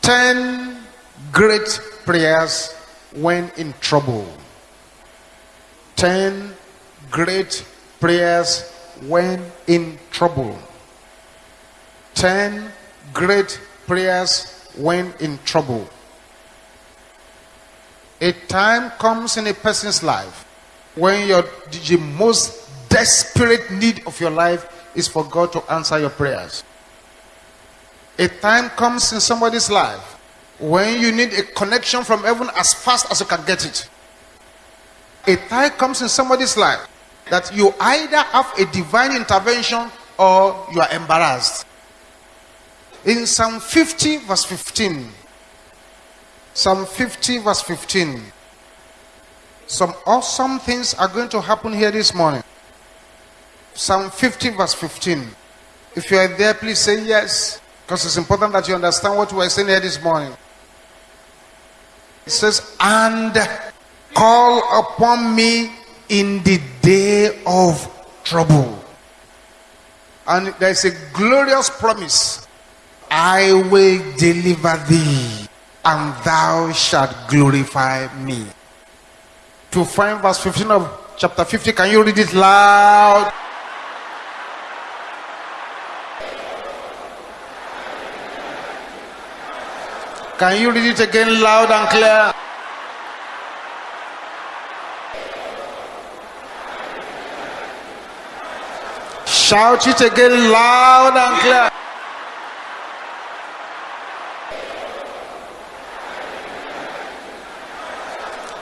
Ten great prayers when in trouble. Ten great prayers when in trouble. Ten great prayers when in trouble. A time comes in a person's life when your the most desperate need of your life is for God to answer your prayers. A time comes in somebody's life when you need a connection from heaven as fast as you can get it. A time comes in somebody's life that you either have a divine intervention or you are embarrassed. In Psalm 50, verse 15, Psalm 50, verse 15, some awesome things are going to happen here this morning. Psalm 50, verse 15. If you are there, please say yes, because it's important that you understand what we are saying here this morning. It says, And call upon me in the day of trouble. And there is a glorious promise I will deliver thee, and thou shalt glorify me. To find verse 15 of chapter 50, can you read it loud? Can you read it again loud and clear? Shout it again loud and clear.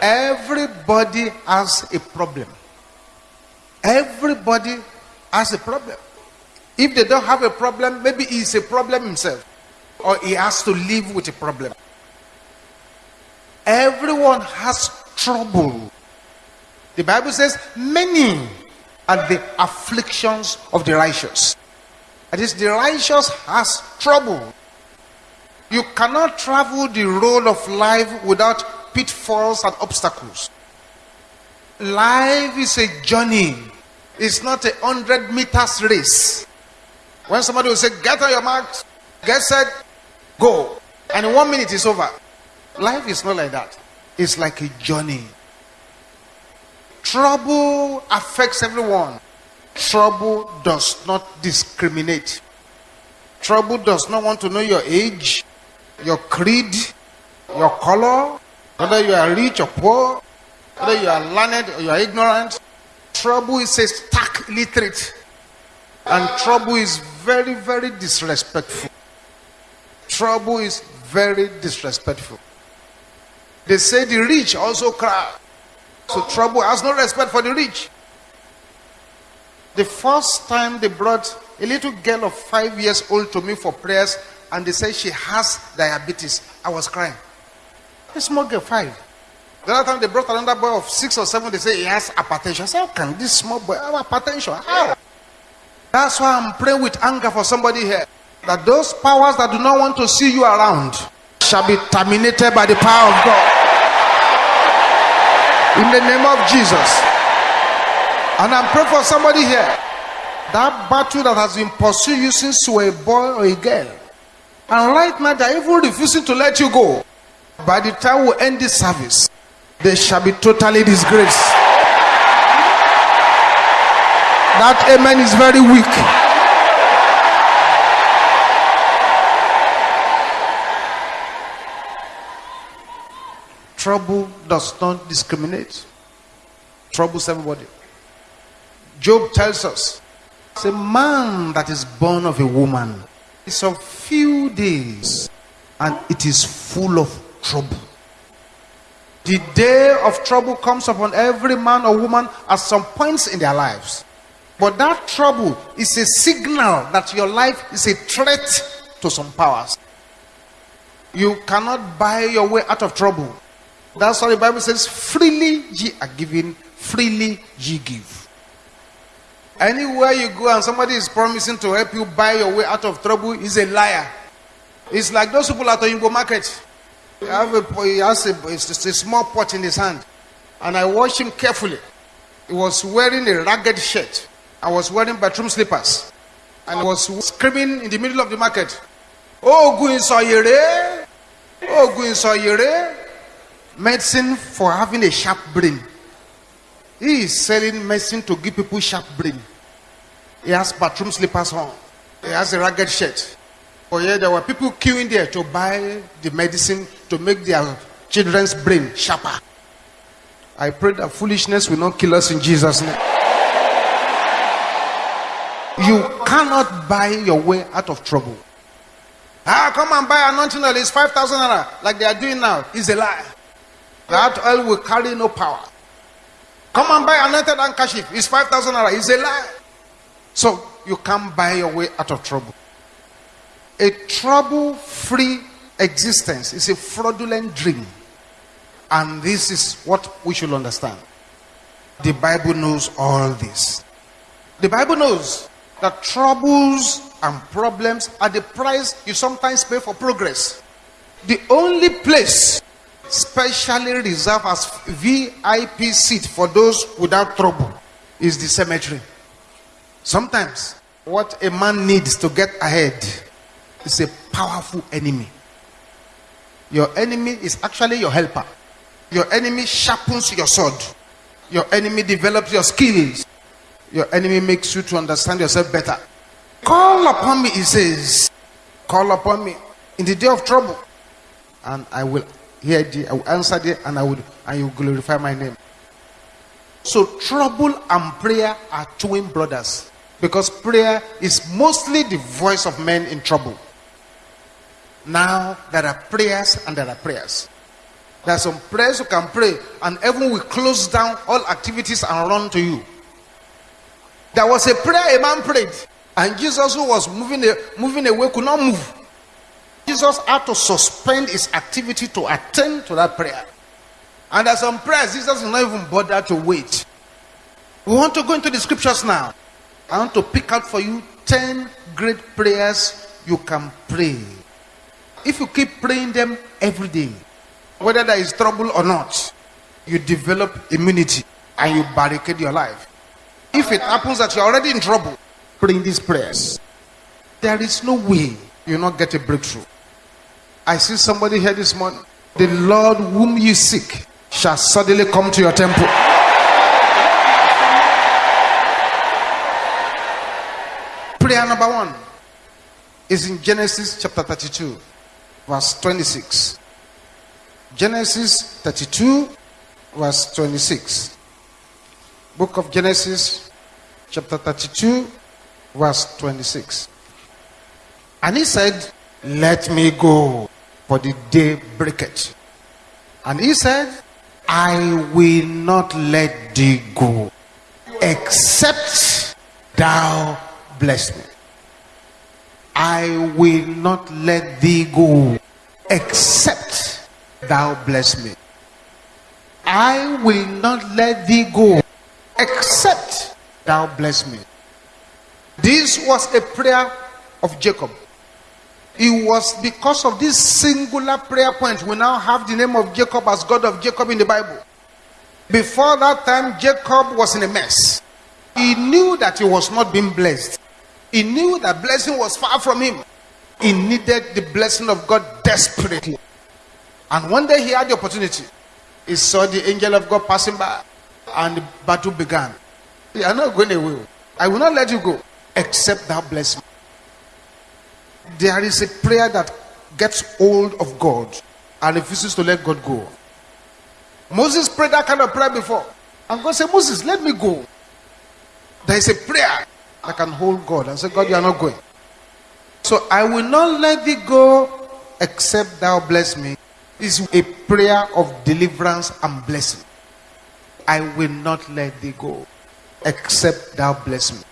Everybody has a problem. Everybody has a problem. If they don't have a problem, maybe it's a problem himself or he has to live with a problem. Everyone has trouble. The Bible says, Many are the afflictions of the righteous. That is, the righteous has trouble. You cannot travel the road of life without pitfalls and obstacles. Life is a journey, it's not a hundred meters race. When somebody will say, Get on your marks, get set, go, and in one minute it's over. Life is not like that, it's like a journey. Trouble affects everyone. Trouble does not discriminate. Trouble does not want to know your age, your creed, your color, whether you are rich or poor, whether you are learned or you are ignorant. Trouble is a stark literate. And trouble is very, very disrespectful. Trouble is very disrespectful. They say the rich also cry. So trouble has no respect for the rich. The first time they brought a little girl of five years old to me for prayers, and they said she has diabetes, I was crying. A small girl, five. The other time they brought another boy of six or seven, they say he has hypertension. I said, How can this small boy have hypertension? How? That's why I'm praying with anger for somebody here. That those powers that do not want to see you around shall be terminated by the power of God. In the name of Jesus. And I'm praying for somebody here. That battle that has been pursuing you since you were a boy or a girl. And right now they're even refusing to let you go. By the time we end this service, they shall be totally disgraced. That amen is very weak. Trouble does not discriminate. Troubles everybody. Job tells us, a man that is born of a woman. It's of few days and it is full of trouble. The day of trouble comes upon every man or woman at some points in their lives. But that trouble is a signal that your life is a threat to some powers. You cannot buy your way out of trouble. That's why the Bible says, freely ye are given, freely ye give. Anywhere you go and somebody is promising to help you buy your way out of trouble, is a liar. It's like those people at Oyingbo market. He, have a, he has a, a small pot in his hand. And I watched him carefully. He was wearing a ragged shirt. I was wearing bathroom slippers. and was screaming in the middle of the market. Oh, Ogun Isoyere! Eh? Ogun oh, Isoyere! Medicine for having a sharp brain. He is selling medicine to give people sharp brain. He has bathroom slippers on. He has a ragged shirt. For yeah, there were people queuing there to buy the medicine to make their children's brain sharper. I pray that foolishness will not kill us in Jesus' name. You cannot buy your way out of trouble. Ah, come and buy anointing oil. It's 5,000 naira, like they are doing now. It's a lie. That oil will carry no power. Come and buy anointed handkerchief. It's 5,000 naira. It's a lie. So you can't buy your way out of trouble. A trouble free existence is a fraudulent dream. And this is what we should understand. The Bible knows all this. The Bible knows that troubles and problems are the price you sometimes pay for progress. The only place specially reserved as VIP seat for those without trouble is the cemetery. Sometimes what a man needs to get ahead is a powerful enemy. Your enemy is actually your helper. Your enemy sharpens your sword. Your enemy develops your skills. Your enemy makes you to understand yourself better. Call upon me, he says. Call upon me in the day of trouble, and I will hear thee. I will answer thee, and I will and you glorify my name. So trouble and prayer are twin brothers because prayer is mostly the voice of men in trouble. Now there are prayers and there are prayers. There are some prayers you can pray, and heaven will close down all activities and run to you. There was a prayer a man prayed, and Jesus, who was moving, moving away, could not move. Jesus had to suspend his activity to attend to that prayer. And there's some prayers Jesus did not even bother to wait. We want to go into the scriptures now. I want to pick out for you 10 great prayers you can pray. If you keep praying them every day, whether there is trouble or not, you develop immunity and you barricade your life. If it happens that you're already in trouble, praying these prayers, there is no way you'll not get a breakthrough. I see somebody here this morning. The Lord whom you seek shall suddenly come to your temple. Prayer number one is in Genesis chapter 32, verse 26. Genesis 32, verse 26. Book of Genesis, chapter 32, verse 26. And he said, Let me go, for the day breaketh. And he said, I will not let thee go, except thou bless me. I will not let thee go, except thou bless me. I will not let thee go, except thou bless me. This was a prayer of Jacob. It was because of this singular prayer point we now have the name of Jacob as God of Jacob in the Bible. Before that time, Jacob was in a mess. He knew that he was not being blessed. He knew that blessing was far from him. He needed the blessing of God desperately. And one day he had the opportunity. He saw the angel of God passing by, and the battle began. You are not going away. I will not let you go, except thou bless me. There is a prayer that gets hold of God and refuses to let God go. Moses prayed that kind of prayer before. And God said, Moses, let me go. There is a prayer that can hold God and say, God, you are not going. So I will not let thee go except thou bless me. Is a prayer of deliverance and blessing. I will not let thee go except thou bless me.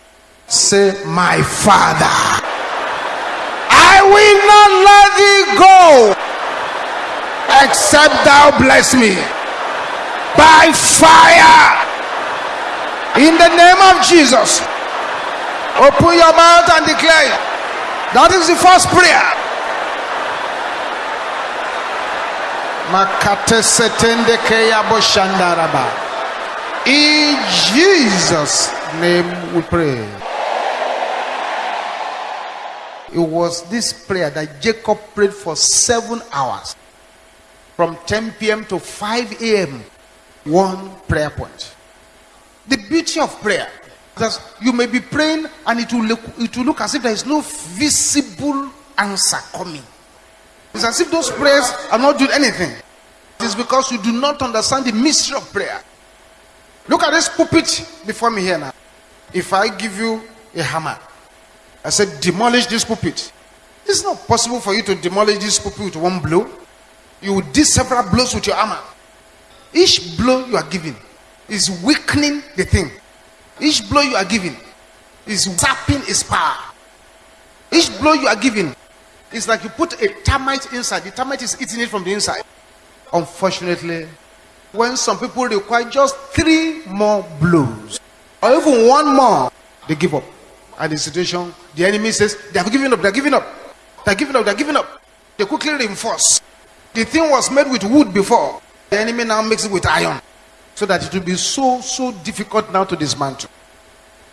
Say, My Father, will not let thee go except thou bless me by fire in the name of Jesus. Open your mouth and declare. That is the first prayer. In Jesus' name we pray. It was this prayer that Jacob prayed for seven hours from 10 p.m. to 5 a.m. One prayer point. The beauty of prayer that you may be praying and it will look, it will look as if there is no visible answer coming. It's as if those prayers are not doing anything. It is because you do not understand the mystery of prayer. Look at this pulpit before me here now. If I give you a hammer, I said, demolish this pulpit. It's not possible for you to demolish this pulpit with one blow. You will do several blows with your hammer. Each blow you are giving is weakening the thing. Each blow you are giving is sapping its power. Each blow you are giving is like you put a termite inside. The termite is eating it from the inside. Unfortunately, when some people require just three more blows or even one more, they give up. And the situation, the enemy says, they have given up, they're giving up, they're giving up, they're giving up. They quickly reinforce. The thing was made with wood before. The enemy now makes it with iron. So that it will be so, so difficult now to dismantle.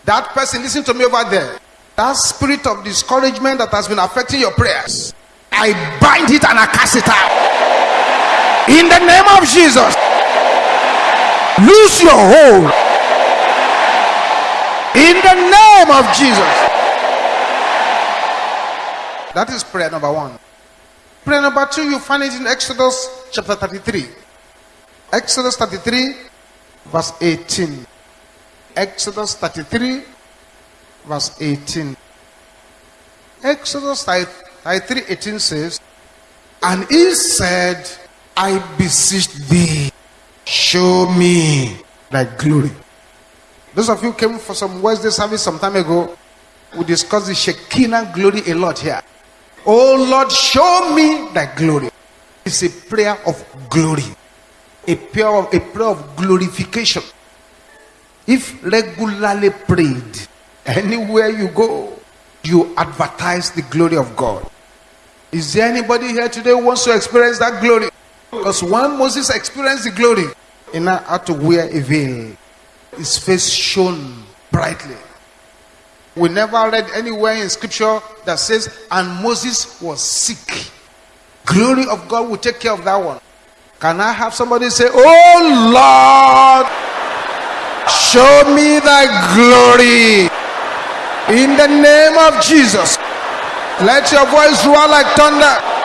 That person, listen to me over there. That spirit of discouragement that has been affecting your prayers, I bind it and I cast it out. In the name of Jesus, lose your hold. In the name of Jesus. That is prayer number one. Prayer number two, you find it in Exodus chapter 33. Exodus 33, verse 18. Exodus 33, verse 18. Exodus 33, 18 says, And he said, I beseech thee, show me thy glory. Those of you came for some Wednesday service some time ago, we discussed the Shekinah glory a lot here. Oh Lord, show me thy glory. It's a prayer of glory, a prayer of, a prayer of glorification. If regularly prayed, anywhere you go, you advertise the glory of God. Is there anybody here today who wants to experience that glory? Because when Moses experienced the glory, he now had to wear a veil. His face shone brightly. We never read anywhere in scripture that says, and Moses was sick. Glory of God will take care of that one. Can I have somebody say, Oh Lord, show me thy glory in the name of Jesus. Let your voice roar like thunder.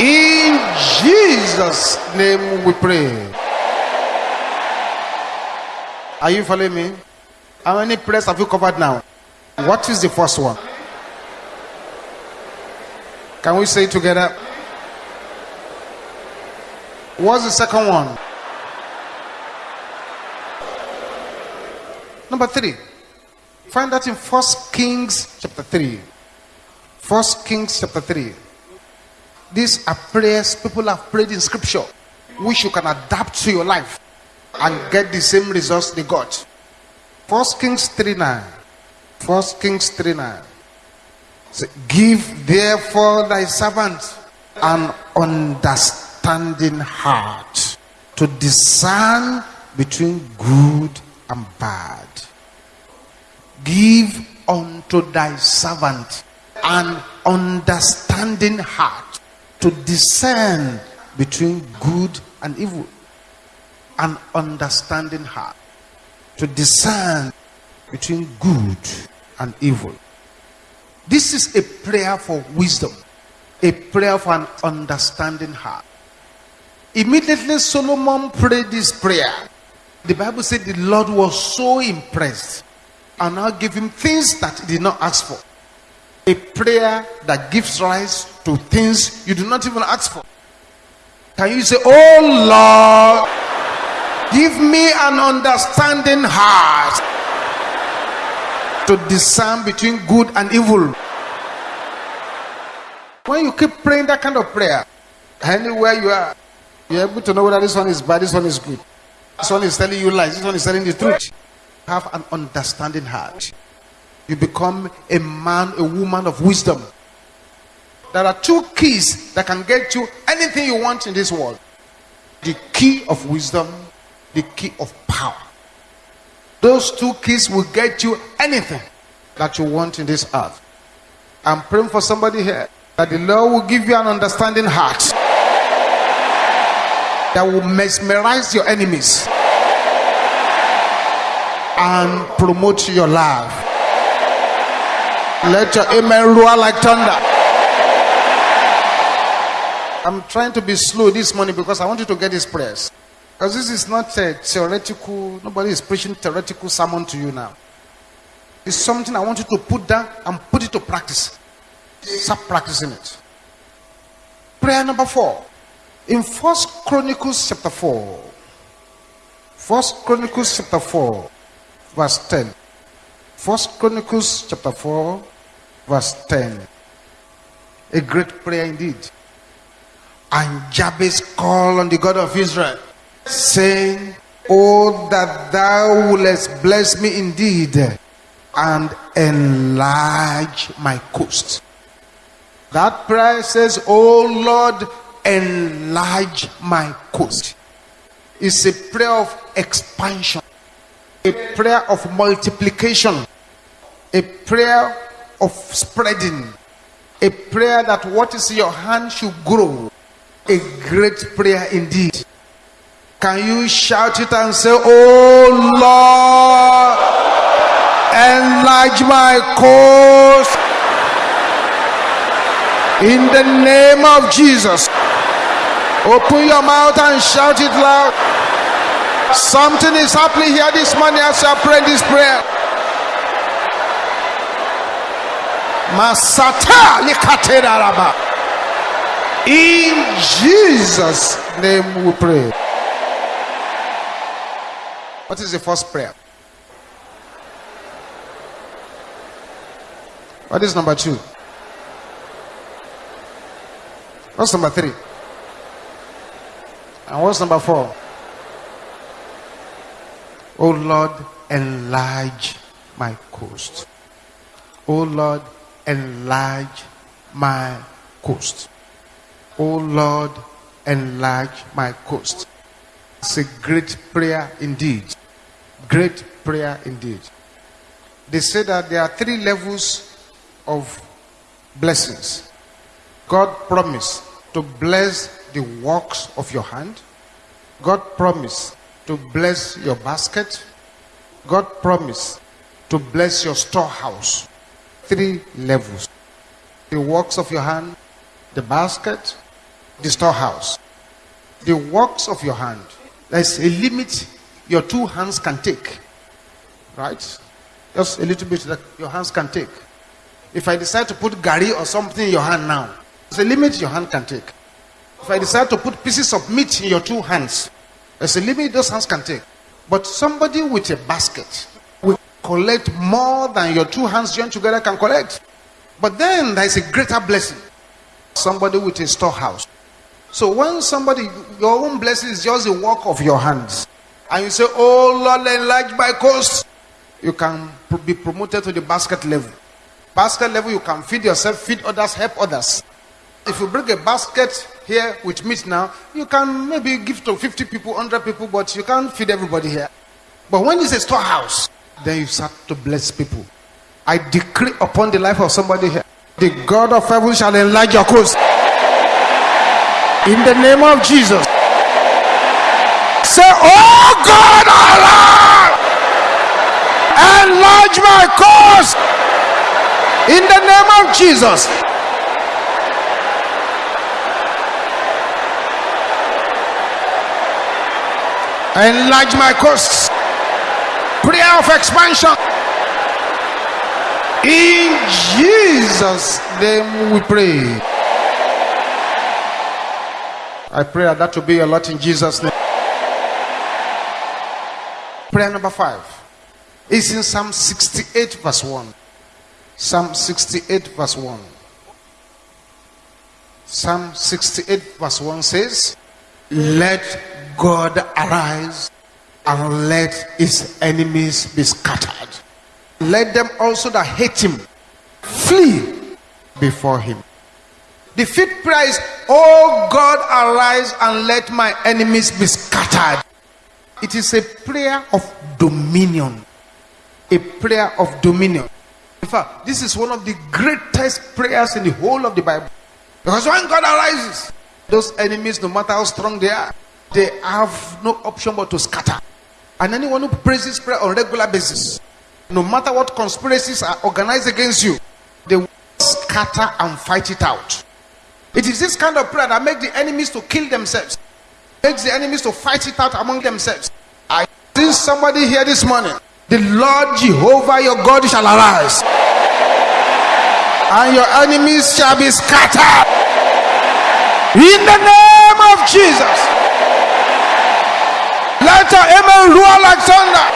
In Jesus' name we pray. Are you following me? How many prayers have you covered now? What is the first one? Can we say together? What's the second one? Number three. Find that in First Kings chapter 3. First Kings chapter 3. These are prayers people have prayed in scripture, which you can adapt to your life and get the same results they got. First Kings 3 9. First Kings 3 9. Say, Give therefore thy servant an understanding heart to discern between good and bad. Give unto thy servant an understanding heart to discern between good and evil. An understanding heart to discern between good and evil. This is a prayer for wisdom, a prayer for an understanding heart. Immediately, Solomon prayed this prayer. The Bible said the Lord was so impressed and now gave him things that he did not ask for. A prayer that gives rise to things you do not even ask for. Can you say, Oh Lord, give me an understanding heart to discern between good and evil? When you keep praying that kind of prayer, anywhere you are, you're able to know whether this one is bad, this one is good. This one is telling you lies, this one is telling the truth. Have an understanding heart. You become a man, a woman of wisdom. There are two keys that can get you anything you want in this world the key of wisdom, the key of power. Those two keys will get you anything that you want in this earth. I'm praying for somebody here that the Lord will give you an understanding heart that will mesmerize your enemies and promote your life. Let your amen roar like thunder. I'm trying to be slow this morning because I want you to get this prayers. Because this is not a theoretical, nobody is preaching theoretical sermon to you now. It's something I want you to put down and put it to practice. Start practicing it. Prayer number four. In First Chronicles chapter 4. First Chronicles chapter 4, verse 10. First Chronicles chapter 4, verse 10. A great prayer indeed. And Jabez called on the God of Israel, saying, Oh, that thou wouldest bless me indeed and enlarge my coast. That prayer says, Oh Lord, enlarge my coast. It's a prayer of expansion, a prayer of multiplication, a prayer of spreading, a prayer that what is in your hand should grow a great prayer indeed. Can you shout it and say, Oh Lord, enlarge my cause in the name of Jesus. Open your mouth and shout it loud. Something is happening here this morning as you are praying this prayer. Masata. In Jesus' name we pray. What is the first prayer? What is number two? What's number three? And what's number four? Oh Lord, enlarge my coast. Oh Lord, enlarge my coast. O Lord, enlarge my coast. It's a great prayer indeed. Great prayer indeed. They say that there are three levels of blessings. God promised to bless the works of your hand. God promised to bless your basket. God promised to bless your storehouse. Three levels. The works of your hand, the basket, the storehouse. The works of your hand. There's a limit your two hands can take. Right? Just a little bit that your hands can take. If I decide to put gari or something in your hand now, there's a limit your hand can take. If I decide to put pieces of meat in your two hands, there's a limit those hands can take. But somebody with a basket will collect more than your two hands joined together can collect. But then there is a greater blessing. Somebody with a storehouse so when somebody, your own blessing is just the work of your hands, and you say, Oh Lord, enlarge my coast, you can be promoted to the basket level. Basket level, you can feed yourself, feed others, help others. If you bring a basket here with meat now, you can maybe give to 50 people, 100 people, but you can't feed everybody here. But when it's a storehouse, then you start to bless people. I decree upon the life of somebody here, the God of heaven shall enlarge your coast. In the name of Jesus. Say, Oh God, Allah, enlarge my cause. In the name of Jesus. Enlarge my cause. Prayer of expansion. In Jesus' name we pray. I pray that that will be a lot in Jesus' name. Prayer number five is in Psalm 68, verse 1. Psalm 68, verse 1. Psalm 68, verse 1 says, Let God arise and let his enemies be scattered. Let them also that hate him flee before him. The fifth prayer is, Oh God, arise and let my enemies be scattered. It is a prayer of dominion. A prayer of dominion. In fact, this is one of the greatest prayers in the whole of the Bible. Because when God arises, those enemies, no matter how strong they are, they have no option but to scatter. And anyone who prays this prayer on a regular basis, no matter what conspiracies are organized against you, they will scatter and fight it out. It is this kind of prayer that makes the enemies to kill themselves, makes the enemies to fight it out among themselves. I see somebody here this morning. The Lord Jehovah your God shall arise, and your enemies shall be scattered. In the name of Jesus. Let your amen roar like thunder.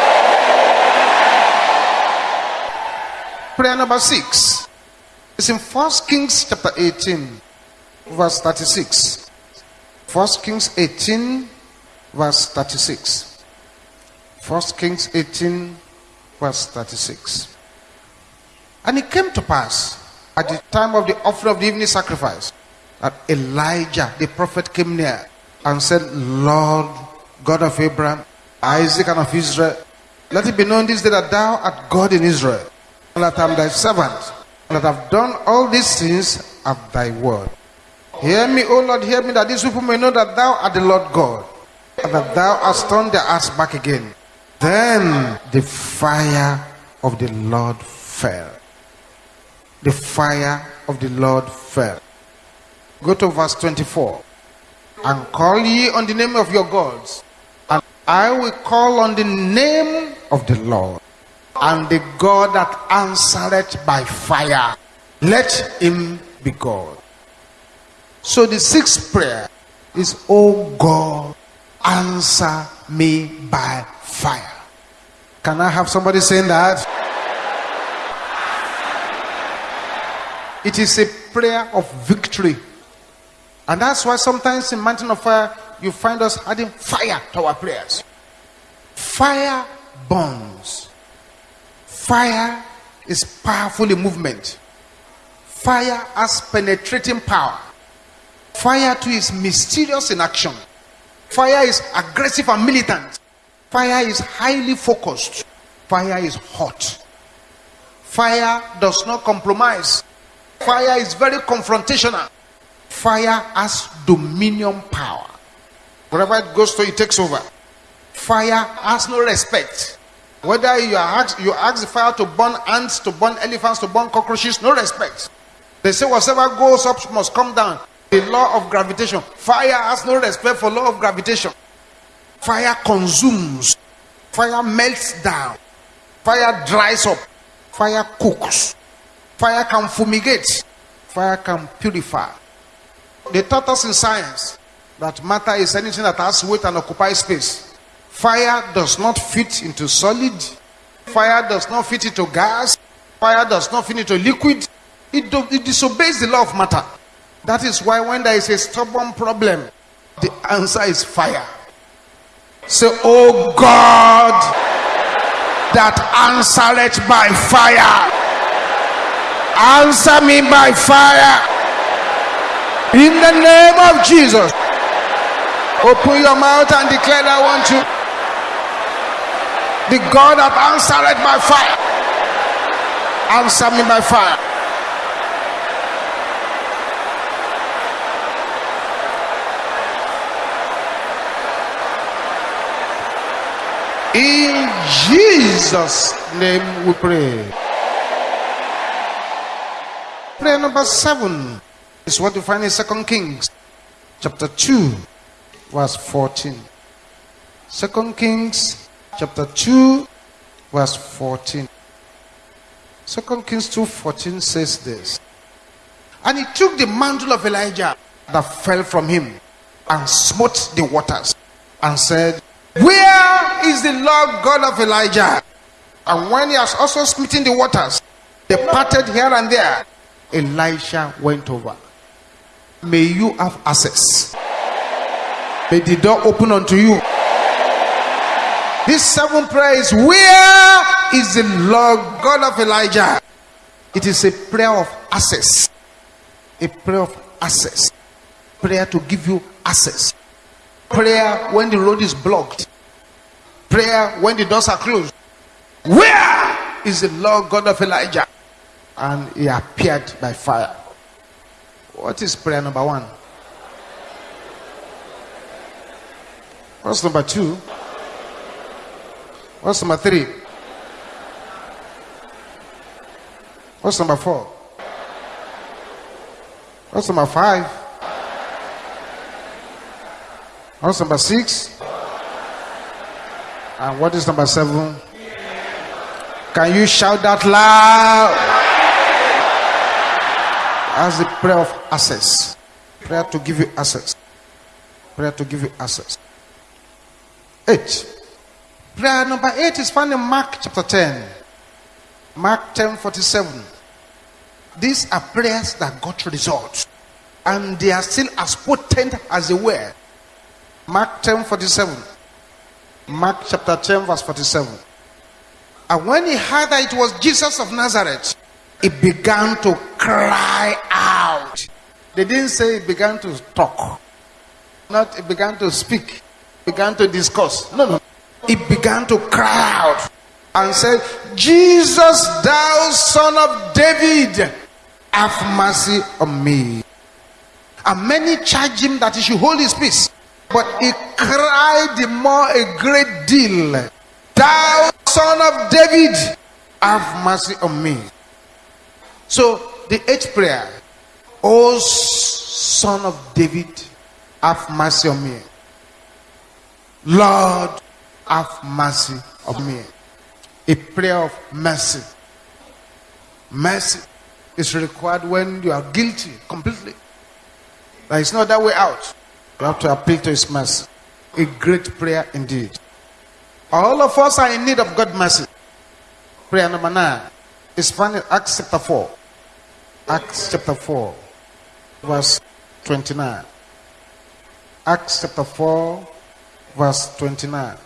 Prayer number six. It's in First Kings chapter 18, verse 36. First Kings 18, verse 36. First Kings 18, verse 36. And it came to pass at the time of the offering of the evening sacrifice that Elijah the prophet came near and said, Lord God of Abraham, Isaac, and of Israel, let it be known this day that thou art God in Israel, and that I am thy servant, and that I've done all these things of thy word. Hear me, O Lord, hear me, that these people may know that thou art the Lord God, and that thou hast turned their hearts back again. Then the fire of the Lord fell. The fire of the Lord fell. Go to verse 24. And call ye on the name of your gods, and I will call on the name of the Lord, and the God that answereth by fire. Let him be God. So the sixth prayer is, Oh God, answer me by fire. Can I have somebody saying that? It is a prayer of victory. And that's why sometimes in Mountain of Fire, you find us adding fire to our prayers. Fire burns. Fire is powerful in movement. Fire has penetrating power. Fire too is mysterious in action. Fire is aggressive and militant. Fire is highly focused. Fire is hot. Fire does not compromise. Fire is very confrontational. Fire has dominion power. Wherever it goes to, it takes over. Fire has no respect. Whether you ask, you ask the fire to burn ants, to burn elephants, to burn cockroaches, no respect. They say whatever goes up must come down. The law of gravitation. Fire has no respect for law of gravitation. Fire consumes. Fire melts down. Fire dries up. Fire cooks. Fire can fumigate. Fire can purify. They taught us in science that matter is anything that has weight and occupies space. Fire does not fit into solid. Fire does not fit into gas. Fire does not fit into liquid. It, do, it disobeys the law of matter. That is why when there is a stubborn problem, the answer is fire. Say, Oh God, that answereth by fire. Answer me by fire. In the name of Jesus. Open your mouth and declare that want you. The God that answered by fire. Answer me by fire. In Jesus' name we pray. Prayer number seven is what you find in Second Kings chapter 2, verse 14. Second Kings chapter 2, verse 14. Second Kings 2 14 says this. And he took the mantle of Elijah that fell from him and smote the waters and said, Where is the Lord God of Elijah? And when he has also smitten the waters, they parted here and there. Elisha went over. May you have access. May the door open unto you. This seventh prayer is where is the Lord God of Elijah? It is a prayer of access, a prayer of access. Prayer to give you access. Prayer when the road is blocked. Prayer when the doors are closed. Where is the Lord God of Elijah? And he appeared by fire. What is prayer number one? What's number two? What's number three? What's number four? What's number five? What's number six? And what is number seven? Can you shout that loud? As the prayer of access. Prayer to give you access. Prayer to give you access. Eight. Prayer number eight is found in Mark chapter 10. Mark 10 47. These are prayers that got results. And they are still as potent as they were. Mark 10 47. Mark chapter 10, verse 47. And when he heard that it was Jesus of Nazareth, he began to cry out. They didn't say he began to talk, not he began to speak, began to discuss. No, no. He began to cry out and said, Jesus, thou son of David, have mercy on me. And many charged him that he should hold his peace. But he cried the more a great deal, Thou son of David, have mercy on me. So the eighth prayer, O son of David, have mercy on me. Lord, have mercy on me. A prayer of mercy. Mercy is required when you are guilty completely. There is no other way out. You have to appeal to His mercy. A great prayer indeed. All of us are in need of God's mercy. Prayer number nine is found in Acts chapter 4. Acts chapter 4, verse 29. Acts chapter 4, verse 29.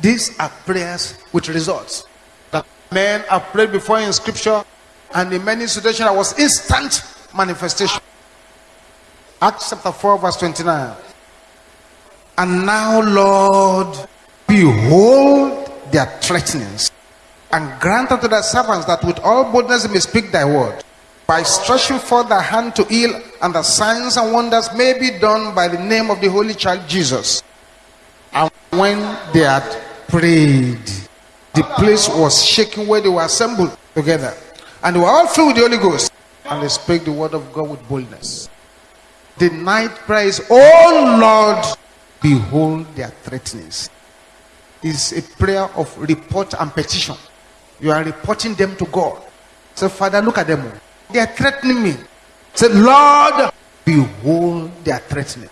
These are prayers with results. That men have prayed before in scripture, and in many situations, there was instant manifestation. Acts chapter 4, verse 29. And now, Lord, behold their threatenings, and grant unto thy servants that with all boldness they may speak thy word, by stretching forth thy hand to heal, and the signs and wonders may be done by the name of the Holy Child Jesus. And when they had prayed, the place was shaking where they were assembled together, and they were all filled with the Holy Ghost, and they spake the word of God with boldness. The night praise, Oh Lord, behold their threatenings. Is a prayer of report and petition. You are reporting them to God. Say, Father, look at them. They are threatening me. Say, Lord, behold their threatening.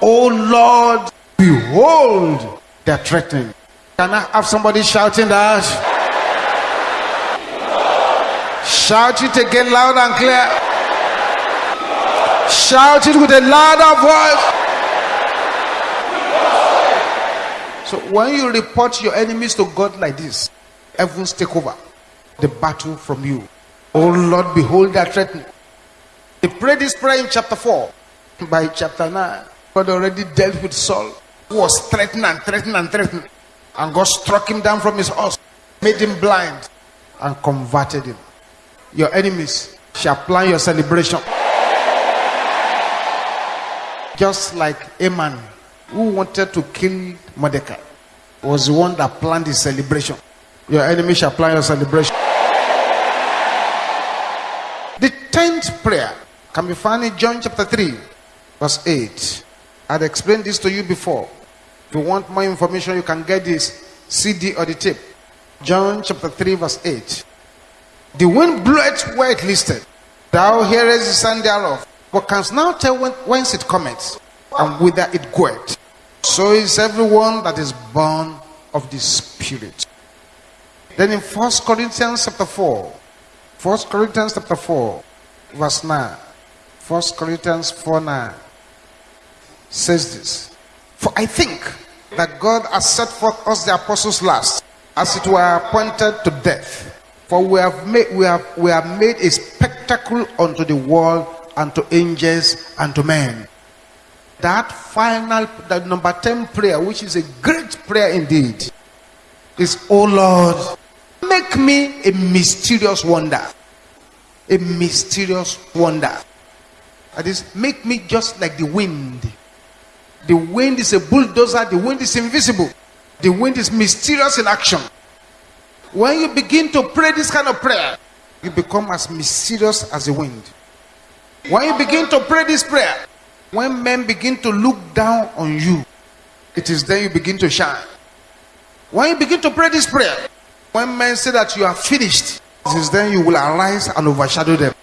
Oh Lord, behold their threatening. Can I have somebody shouting that? Shout it again loud and clear. Shout it with a louder voice. So when you report your enemies to God like this, heavens take over the battle from you. Oh Lord, behold that threatening. He prayed this prayer in chapter 4. By chapter 9, God already dealt with Saul, who was threatened and threatened and threatened. And God struck him down from his horse, made him blind, and converted him. Your enemies shall plan your celebration. Just like Haman, who wanted to kill Mordecai, was the one that planned his celebration. Your enemy shall plan your celebration. The tenth prayer can be found in John chapter 3, verse 8. I'd explained this to you before. If you want more information, you can get this CD or the tape. John chapter 3, verse 8. The wind bloweth where it listed. Thou hearest the sound thereof, but canst now tell when, whence it cometh and whither it goeth. So is everyone that is born of the Spirit. Then in First Corinthians chapter 4, First Corinthians chapter 4, verse 9. First Corinthians 4 9 says this. For I think that God has set forth us the apostles last, as it were appointed to death. For we have made we have we have made a spectacle unto the world and to angels and to men. That final, that number 10 prayer, which is a great prayer indeed, is, Oh Lord, make me a mysterious wonder. A mysterious wonder. That is, make me just like the wind. The wind is a bulldozer, the wind is invisible, the wind is mysterious in action. When you begin to pray this kind of prayer, you become as mysterious as the wind. When you begin to pray this prayer, when men begin to look down on you, it is then you begin to shine. When you begin to pray this prayer, when men say that you are finished, since then you will arise and overshadow them.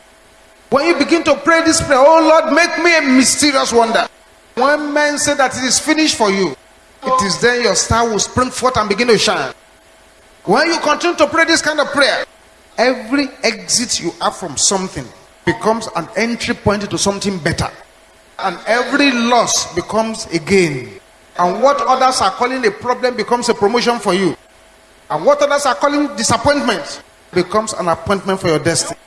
When you begin to pray this prayer, oh Lord, make me a mysterious wonder. When men say that it is finished for you, it is then your star will spring forth and begin to shine. When you continue to pray this kind of prayer, every exit you have from something becomes an entry point to something better. And every loss becomes a gain. And what others are calling a problem becomes a promotion for you. And what others are calling disappointment becomes an appointment for your destiny.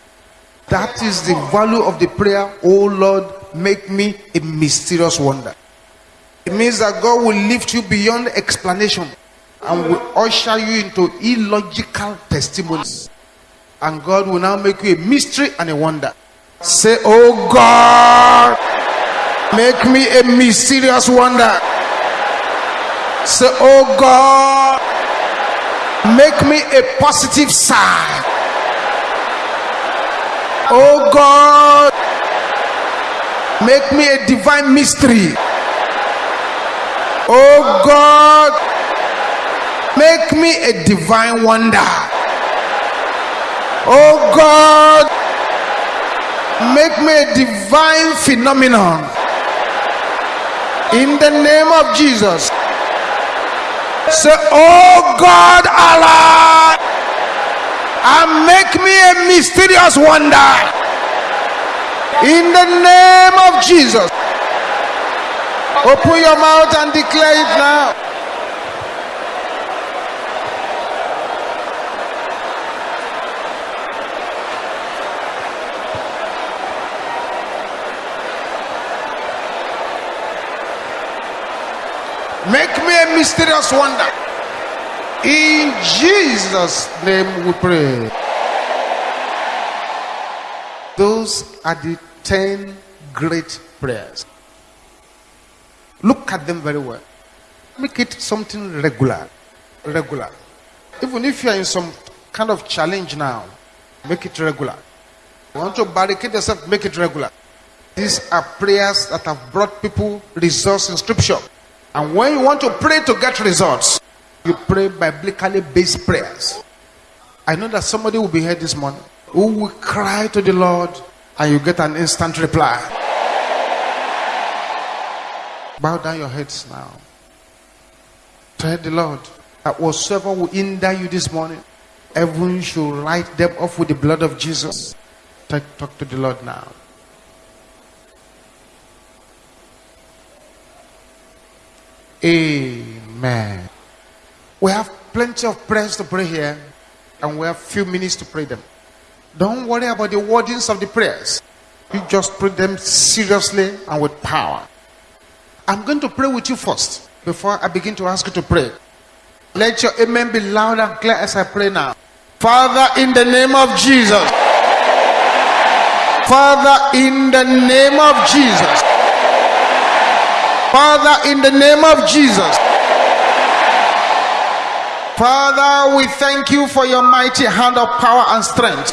That is the value of the prayer, oh Lord, make me a mysterious wonder. It means that God will lift you beyond explanation and will usher you into illogical testimonies. And God will now make you a mystery and a wonder. Say, Oh God, make me a mysterious wonder. Say, Oh God, make me a positive sign. Oh God, make me a divine mystery. Oh God, make me a divine wonder. Oh God, make me a divine phenomenon. In the name of Jesus. Say, Oh God, Allah and make me a mysterious wonder in the name of Jesus. Open your mouth and declare it now. Make me a mysterious wonder. In Jesus' name we pray. Those are the 10 great prayers. Look at them very well. Make it something regular. Regular. Even if you are in some kind of challenge now, make it regular. You want to barricade yourself, make it regular. These are prayers that have brought people results in scripture. And when you want to pray to get results, you pray biblically based prayers. I know that somebody will be here this morning who will cry to the Lord and you get an instant reply. Bow down your heads now. Tell the Lord that whatsoever will hinder you this morning, everyone should write them off with the blood of Jesus. Talk, talk to the Lord now. Amen. We have plenty of prayers to pray here, and we have few minutes to pray them. Don't worry about the wordings of the prayers. You just pray them seriously and with power. I'm going to pray with you first before I begin to ask you to pray. Let your amen be loud and clear as I pray now. Father, in the name of Jesus. Father, in the name of Jesus. Father, in the name of Jesus. Father, we thank you for your mighty hand of power and strength.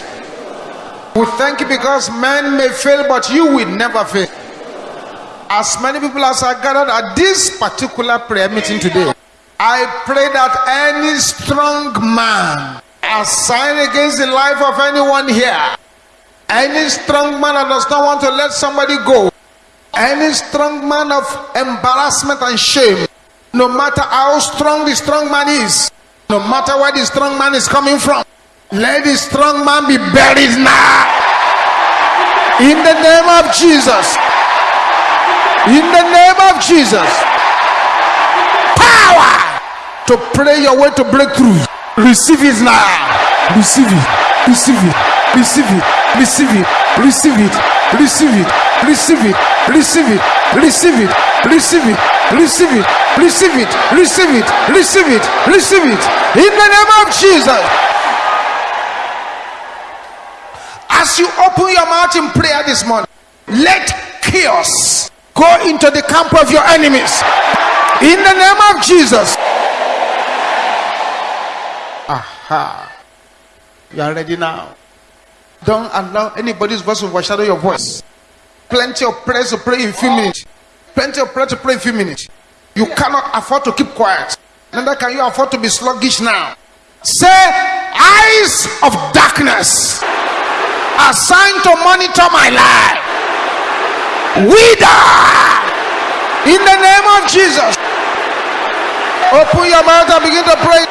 We thank you because men may fail, but you will never fail. As many people as are gathered at this particular prayer meeting today, I pray that any strong man assigned against the life of anyone here, any strong man that does not want to let somebody go, any strong man of embarrassment and shame, no matter how strong the strong man is, no matter where the strong man is coming from, let the strong man be buried now. In the name of Jesus. In the name of Jesus. Power to pray your way to breakthrough. Receive it now. Receive it. Receive it. Receive it. Receive it. Receive it. receive it, receive it, receive it, receive it, receive it, receive it, receive it, receive it, receive it, receive it. Receive it, in the name of Jesus. As you open your mouth in prayer this morning, let chaos go into the camp of your enemies. In the name of Jesus. Aha. You are ready now. Don't allow anybody's voice to overshadow your voice. Plenty of prayers to pray in few minutes. Plenty of prayer to pray in few minutes. You cannot afford to keep quiet. Neither can you afford to be sluggish now. Say, eyes of darkness assigned to monitor my life. Wither in the name of Jesus. Open your mouth and begin to pray.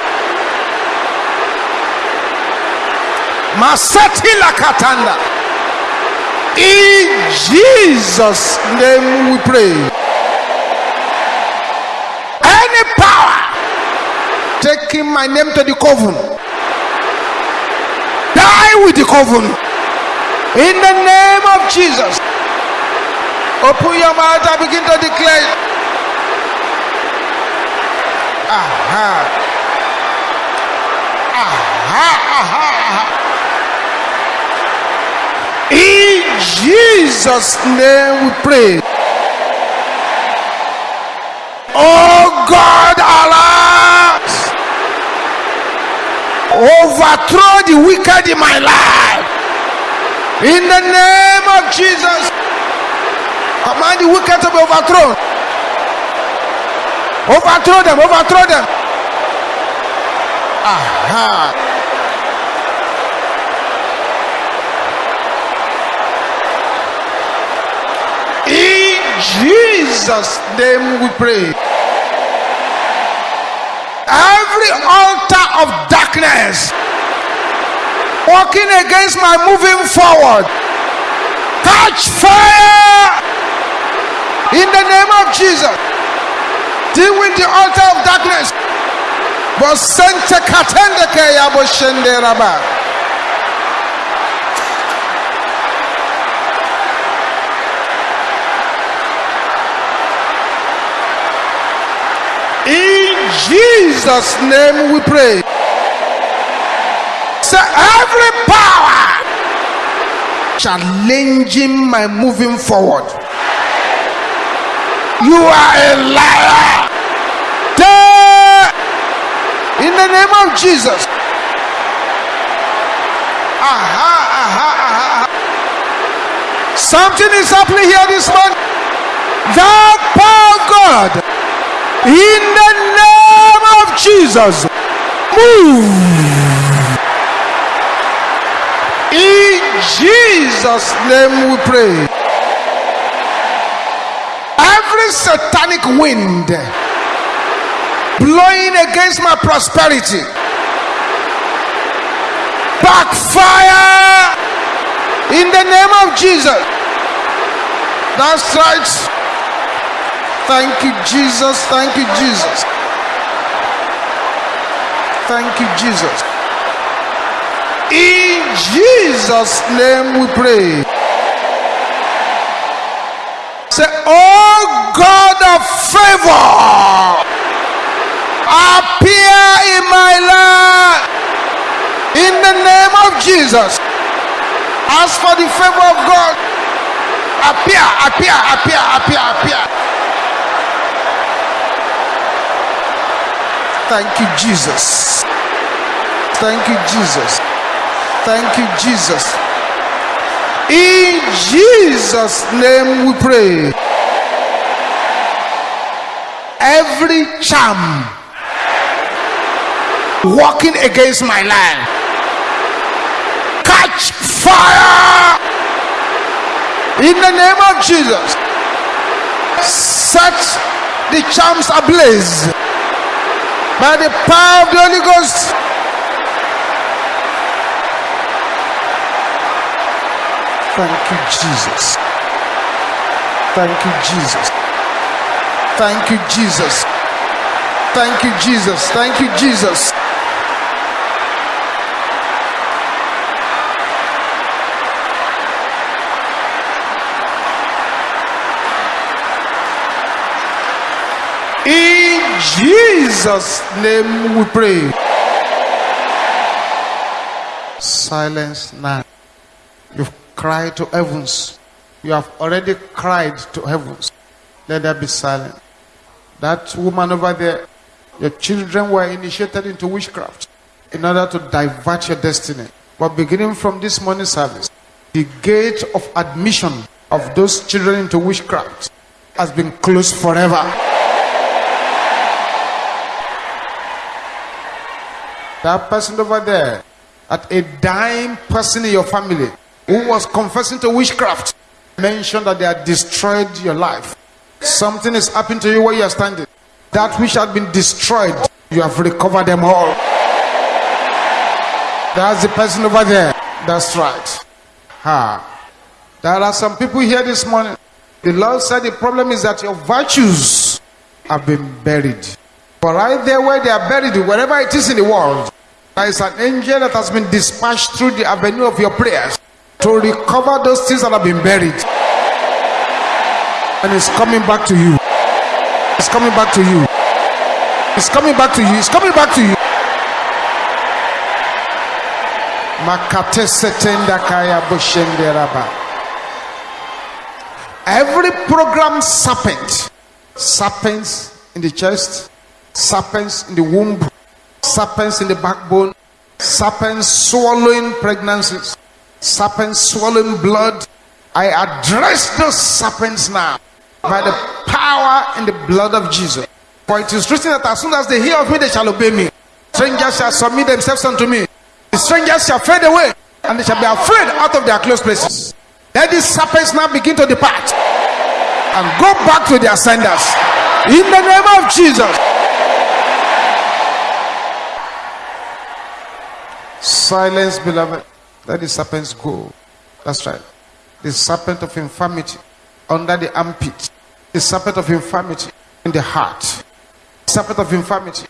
Masati Lakatanda. In Jesus' name we pray. Any power taking my name to the coven, die with the coven. In the name of Jesus. Open your mouth and begin to declare. Aha. Aha, aha, aha. In Jesus' name we pray. Oh God, alas, overthrow the wicked in my life. In the name of Jesus, command the wicked to be overthrown. Overthrow them, overthrow them. Aha. In Jesus' name we pray. Every altar of darkness working against my moving forward, catch fire in the name of Jesus. Deal with the altar of darkness. Bosente katende ke ya boshende raba. In Jesus' name we pray. Say every power challenging my moving forward. You are a liar. In the name of Jesus. Aha, aha, aha. Something is happening here this morning. The power God in the Jesus. Move. In Jesus' name we pray. Every satanic wind blowing against my prosperity, backfire in the name of Jesus. That's right. Thank you, Jesus. Thank you, Jesus. Thank you, Jesus. In Jesus' name we pray. Say, Oh God of favor, appear in my life in the name of Jesus. As for the favor of God, appear, appear, appear, appear, appear. Thank you, Jesus. Thank you, Jesus. Thank you, Jesus. In Jesus' name we pray. Every charm working against my life, catch fire in the name of Jesus. Set the charms ablaze by the power of the Holy Ghost. Thank you, Jesus. Thank you, Jesus. Thank you, Jesus. Thank you, Jesus. Thank you, Jesus. In Jesus' name we pray. Silence now. You've cried to heavens. You have already cried to heavens. Let there be silence. That woman over there, your children were initiated into witchcraft in order to divert your destiny. But beginning from this morning service, the gate of admission of those children into witchcraft has been closed forever. That person over there, at a dying person in your family who was confessing to witchcraft, mentioned that they had destroyed your life. Something is happening to you where you are standing. That which had been destroyed, you have recovered them all. That's the person over there. That's right. Ha. There are some people here this morning. The Lord said the problem is that your virtues have been buried. But right there where they are buried, wherever it is in the world, there is an angel that has been dispatched through the avenue of your prayers to recover those things that have been buried. And it's coming back to you. It's coming back to you. It's coming back to you. It's coming back to you. Makate setenda kaya bushenderaba. Every program serpent, serpents in the chest, serpents in the womb, serpents in the backbone, serpents swallowing pregnancies, serpents swallowing blood. I address those serpents now by the power and the blood of Jesus. For it is written that as soon as they hear of me, they shall obey me. Strangers shall submit themselves unto me. The strangers shall fade away, and they shall be afraid out of their close places. Let these serpents now begin to depart and go back to their senders. In the name of Jesus. Silence, beloved. Let the serpents go. That's right. The serpent of infirmity under the armpit. The serpent of infirmity in the heart. The serpent of infirmity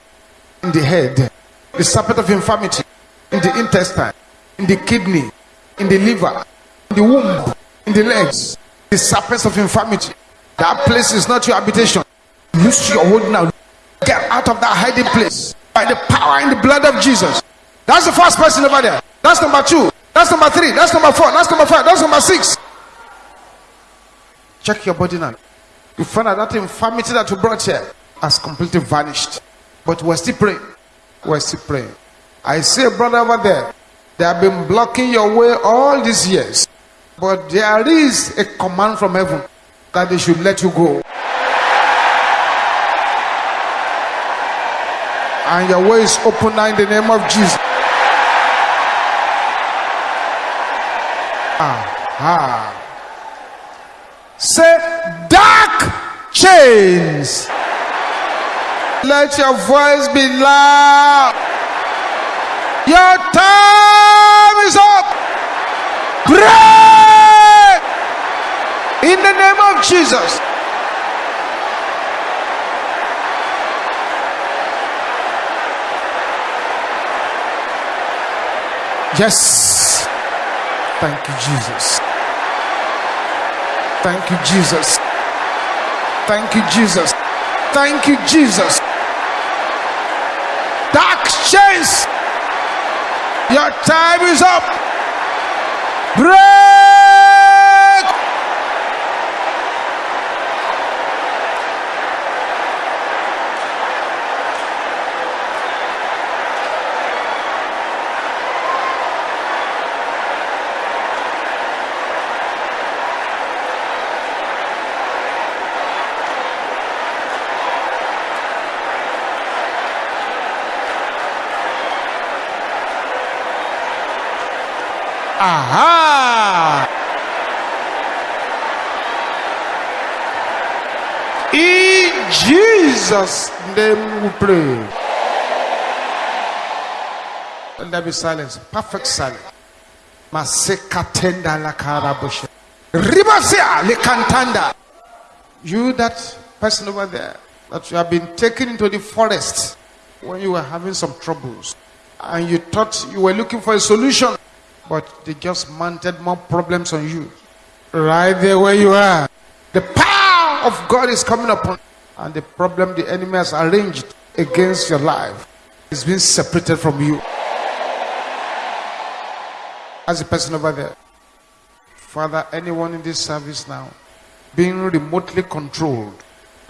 in the head. The serpent of infirmity in the intestine, in the kidney, in the liver, in the womb, in the legs. The serpent of infirmity. That place is not your habitation. Loose your hold now. Get out of that hiding place by the power in the blood of Jesus. That's the first person over there. That's number two. That's number three. That's number four. That's number five. That's number six. Check your body now. You find out that infirmity that you brought here has completely vanished. But we're still praying. We're still praying. I see a brother over there. They have been blocking your way all these years. But there is a command from heaven that they should let you go. And your way is open now in the name of Jesus. Aha. Say, dark chains. Let your voice be loud. Your time is up. Break in the name of Jesus. Yes. Thank you, Jesus. Thank you, Jesus. Thank you, Jesus. Thank you, Jesus. Dark chains. Your time is up. Break. Aha! In Jesus' name we pray. And there be silence, perfect silence. Masekatenda la karabusha. Ribasia le kantanda. You, that person over there, that you have been taken into the forest when you were having some troubles, and you thought you were looking for a solution but they just mounted more problems on you. Right there where you are. The power of God is coming upon. you. And the problem the enemy has arranged against your life is being separated from you. As a person over there. Father, anyone in this service now being remotely controlled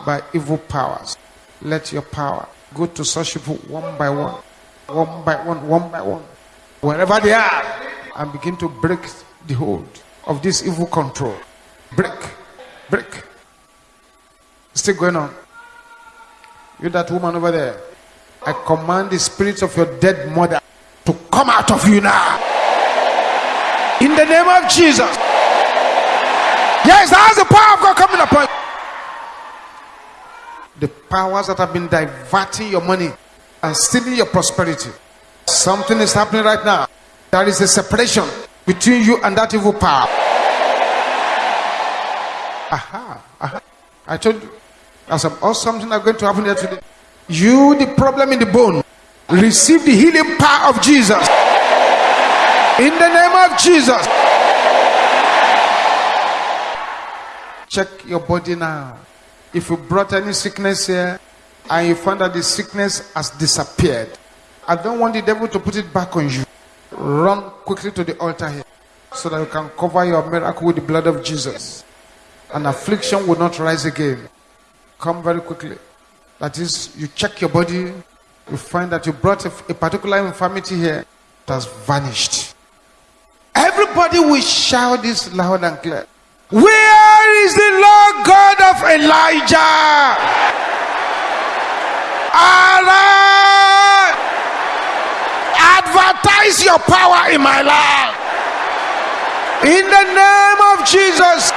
by evil powers, let your power go to such people one by one, one by one, one by one, wherever they are, and begin to break the hold of this evil control. Break, break. Still going on. You, that woman over there, I command the spirits of your dead mother to come out of you now. In the name of Jesus. Yes, that's the power of God coming upon you. The powers that have been diverting your money and stealing your prosperity. Something is happening right now. There is a separation between you and that evil power. Aha, aha. I told you there's some awesome thing that's going to happen here today. You, the problem in the bone, receive the healing power of Jesus. In the name of Jesus. Check your body now. If you brought any sickness here and you found that the sickness has disappeared, I don't want the devil to put it back on you. Run quickly to the altar here so that you can cover your miracle with the blood of Jesus. And affliction will not rise again. Come very quickly. That is, you check your body, you find that you brought a, a particular infirmity here, that has vanished. Everybody will shout this loud and clear. Where is the Lord God of Elijah? Arise! Advertise your power in my life. In the name of Jesus.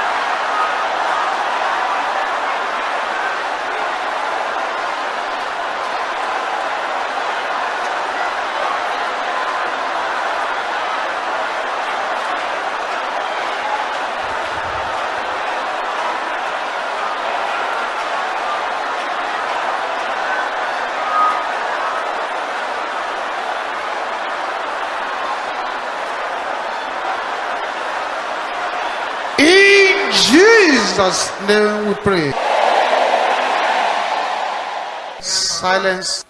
In Jesus' name we pray. Silence.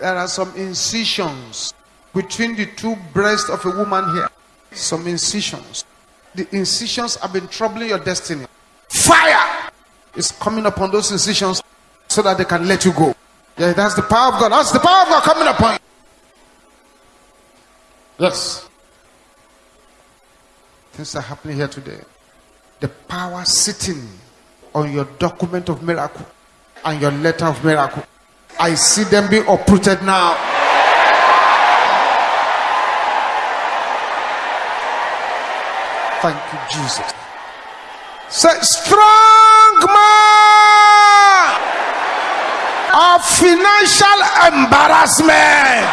There are some incisions between the two breasts of a woman here. Some incisions. The incisions have been troubling your destiny. Fire is coming upon those incisions so that they can let you go. Yeah, that's the power of God. That's the power of God coming upon you. Yes. Things are happening here today the power sitting on your document of miracle and your letter of miracle. I see them being uprooted now. Thank you, Jesus. Say, strong man of financial embarrassment.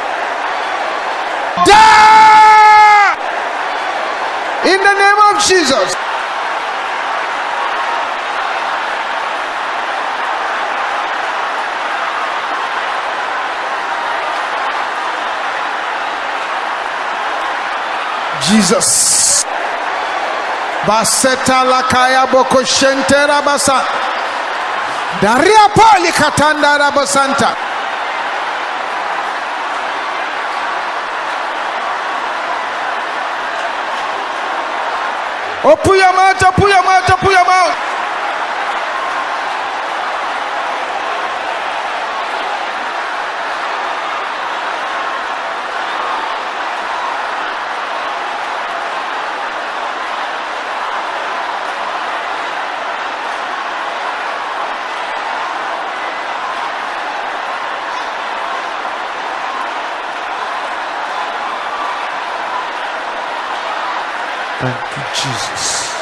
Die in the name of Jesus. Jesus. Baseta lakaya boko shentera basa. Daria pali katanda rabasanta. Open oh, open your mouth, open your mouth. Thank you, Jesus.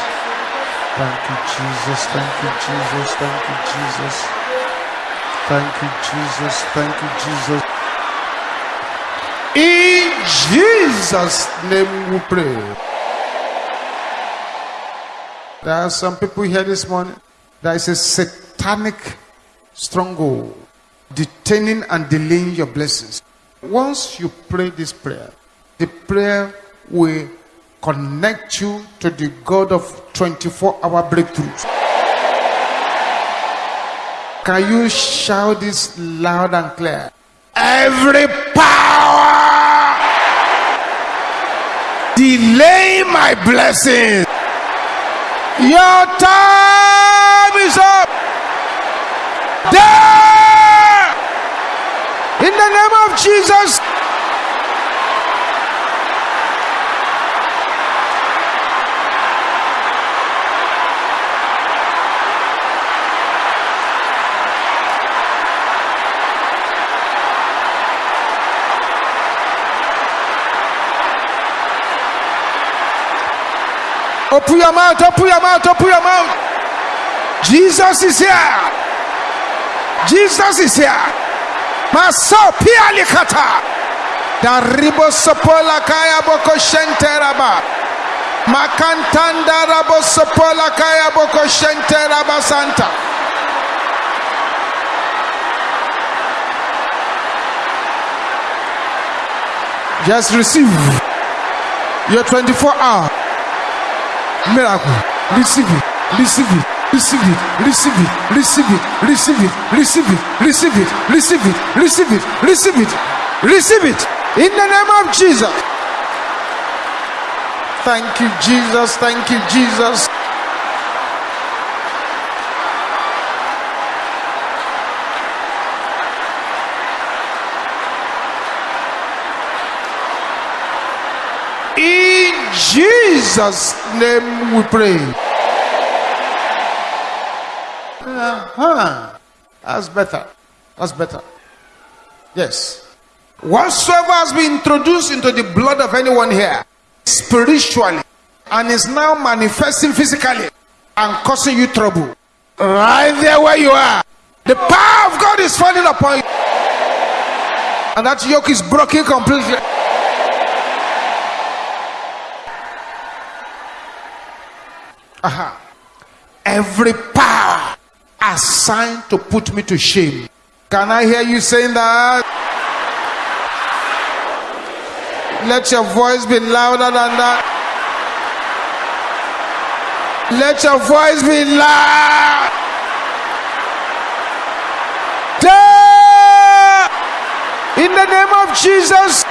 Thank you, Jesus. Thank you, Jesus. Thank you, Jesus. Thank you, Jesus. Thank you, Jesus. In Jesus' name we pray. There are some people here this morning. There is a satanic stronghold detaining and delaying your blessings. Once you pray this prayer, the prayer will connect you to the God of 24 hour breakthroughs. Can you shout this loud and clear? Every power delay my blessings. Your time is up. There! In the name of Jesus. Open your mouth, open your mouth, open your mouth. Jesus is here. Jesus is here. Maso pialikata. Daribo sopola kaya boko shenteraba. Makantanda rabo sopola kaya boko shenteraba santa. Just receive your 24 hour miracle. Receive it. Receive it. Receive it. Receive it. Receive it. Receive it. Receive it. Receive it. Receive it. Receive it. Receive it. Receive it. In the name of Jesus. Thank you, Jesus. Thank you, Jesus. In Jesus' name we pray. Uh-huh. That's better. That's better. Yes. Whatsoever has been introduced into the blood of anyone here spiritually and is now manifesting physically and causing you trouble, right there where you are, the power of God is falling upon you, and that yoke is broken completely. Aha. Every power assigned to put me to shame. Can I hear you saying that? Let your voice be louder than that. Let your voice be loud. In the name of Jesus.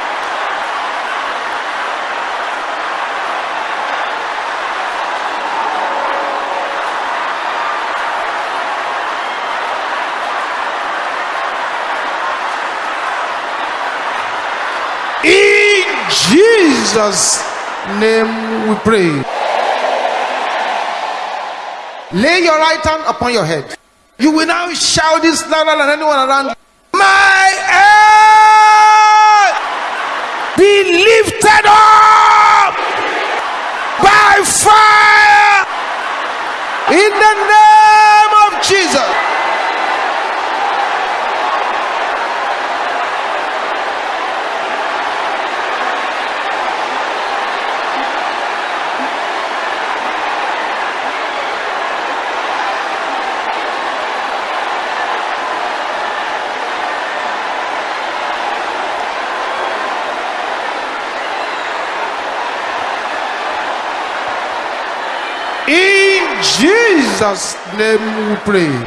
In Jesus' name we pray. Lay your right hand upon your head. You will now shout this louder than anyone around you. My head be lifted up by fire in the name of Jesus. In Jesus' name we pray.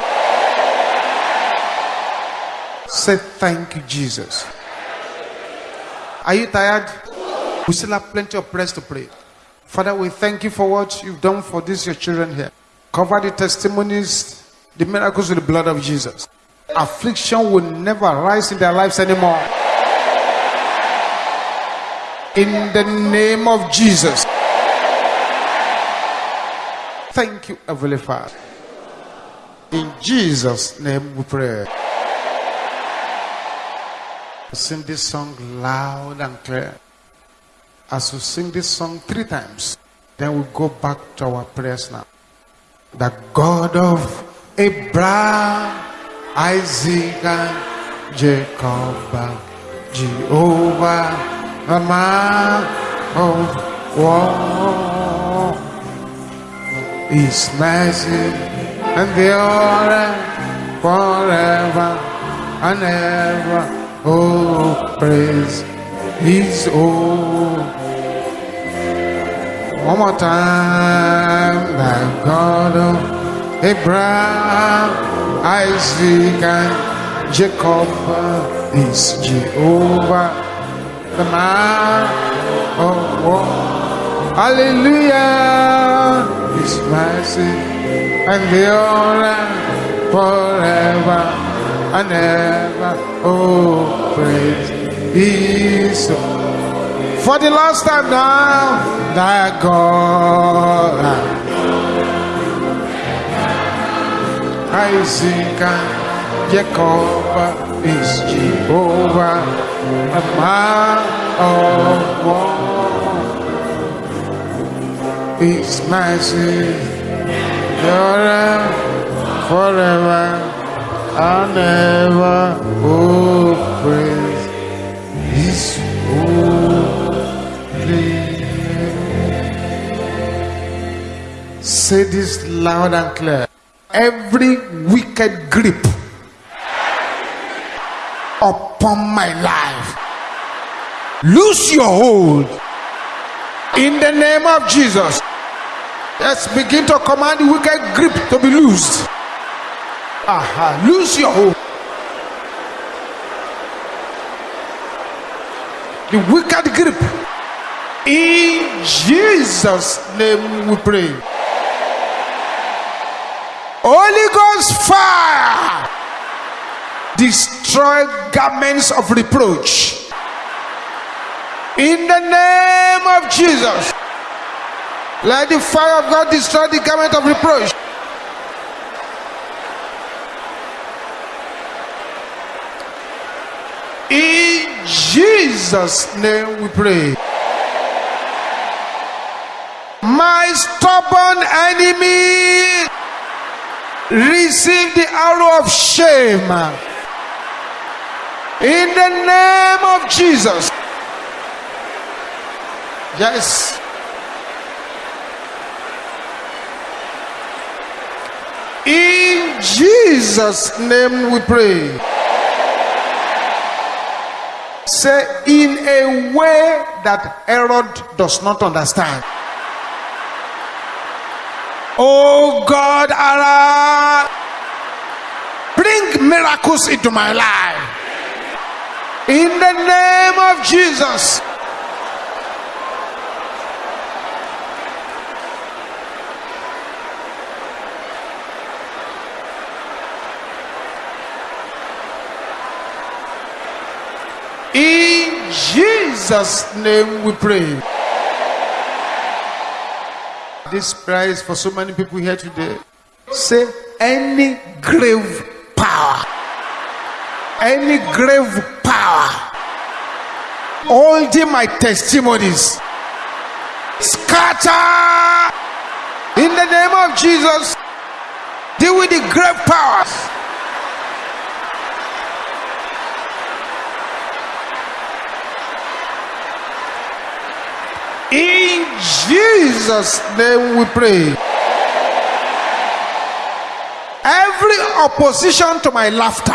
Say thank you, Jesus. Are you tired? We still have plenty of prayers to pray. Father, we thank you for what you've done for these your children here. Cover the testimonies, the miracles with the blood of Jesus. Affliction will never rise in their lives anymore. In the name of Jesus. Thank you, Heavenly Father. In Jesus' name we pray. Sing this song loud and clear. As we sing this song three times, then we go back to our prayers now. The God of Abraham, Isaac, and Jacob, Jehovah, the man of war. His mercy and the forever and ever. Oh, praise His oh. One more time, the God of Abraham, Isaac and Jacob is Jehovah, the man of war. Hallelujah, His mercy honor forever and ever. Oh, praise His for the last time now, thy God. Isaac and Jacob is Jehovah, a man of war. His mercy forever, forever and ever. Oh, praise His holy. Say this loud and clear every wicked grip upon my life. Lose your hold in the name of Jesus. Let's begin to command the wicked grip to be loosed. Aha, lose your hold. The wicked grip. In Jesus' name we pray. Holy Ghost fire destroy garments of reproach in the name of Jesus. Let the fire of God destroy the garment of reproach. In Jesus' name we pray. My stubborn enemy receive the arrow of shame in the name of Jesus. Yes. In Jesus' name we pray. Say, in a way that Herod does not understand. Oh God, Allah, bring miracles into my life. In the name of Jesus. In Jesus' name we pray. This prize for so many people here today. Say any grave power, any grave power holding my testimonies, scatter in the name of Jesus. Deal with the grave powers. In Jesus' name we pray. Every opposition to my laughter,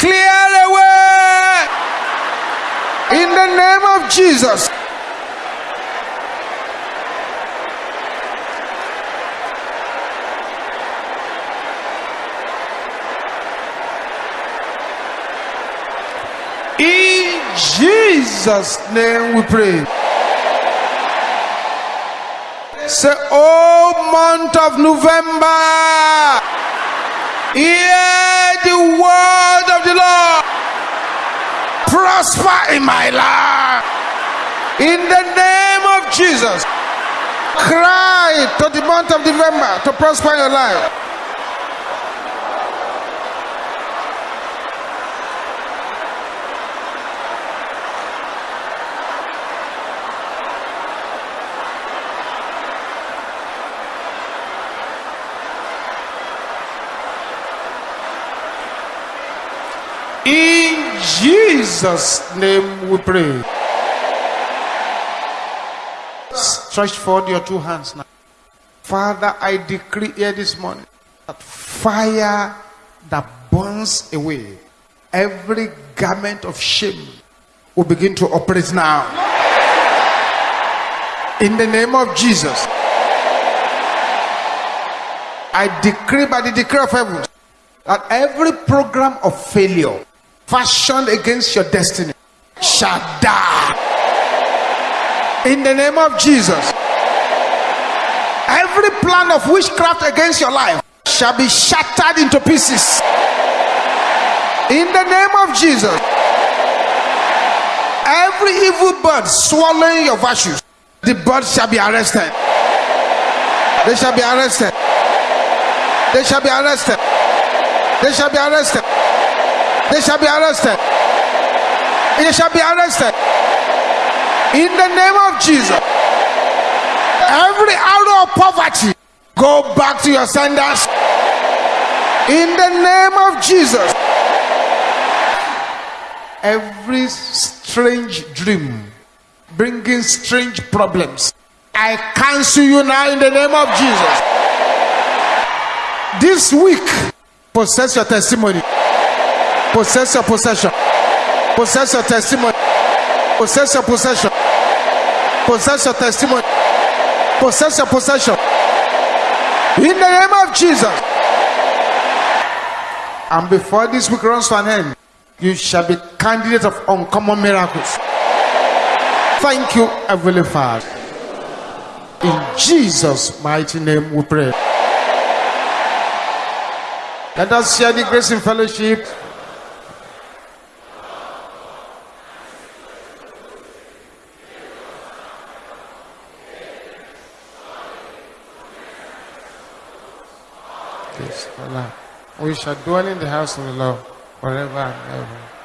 clear away in the name of Jesus. In Jesus' name we pray. Say, oh month of November, hear the word of the Lord. Prosper in my life. In the name of Jesus. Cry to the month of November to prosper in your life. In Jesus' name we pray. Stretch forward your two hands now. Father, I decree here this morning that fire that burns away every garment of shame will begin to operate now. In the name of Jesus. I decree by the decree of heaven that every program of failure fashioned against your destiny shall die. In the name of Jesus. Every plan of witchcraft against your life shall be shattered into pieces. In the name of Jesus. Every evil bird swallowing your virtues, the bird shall be arrested. They shall be arrested. They shall be arrested. They shall be arrested. They shall be arrested. They shall be arrested. In the name of Jesus. Every arrow of poverty, go back to your senders. In the name of Jesus. Every strange dream bringing strange problems, I cancel you now in the name of Jesus. This week, possess your testimony, possess your possession, possess your testimony, possess your possession, possess your testimony, possess your possession. In the name of Jesus. And before this week runs to an end, you shall be candidate of uncommon miracles. Thank you, Heavenly Father. In Jesus' mighty name we pray. Let us share the grace in fellowship. Yes, Allah. We shall dwell in the house of the Lord forever and ever.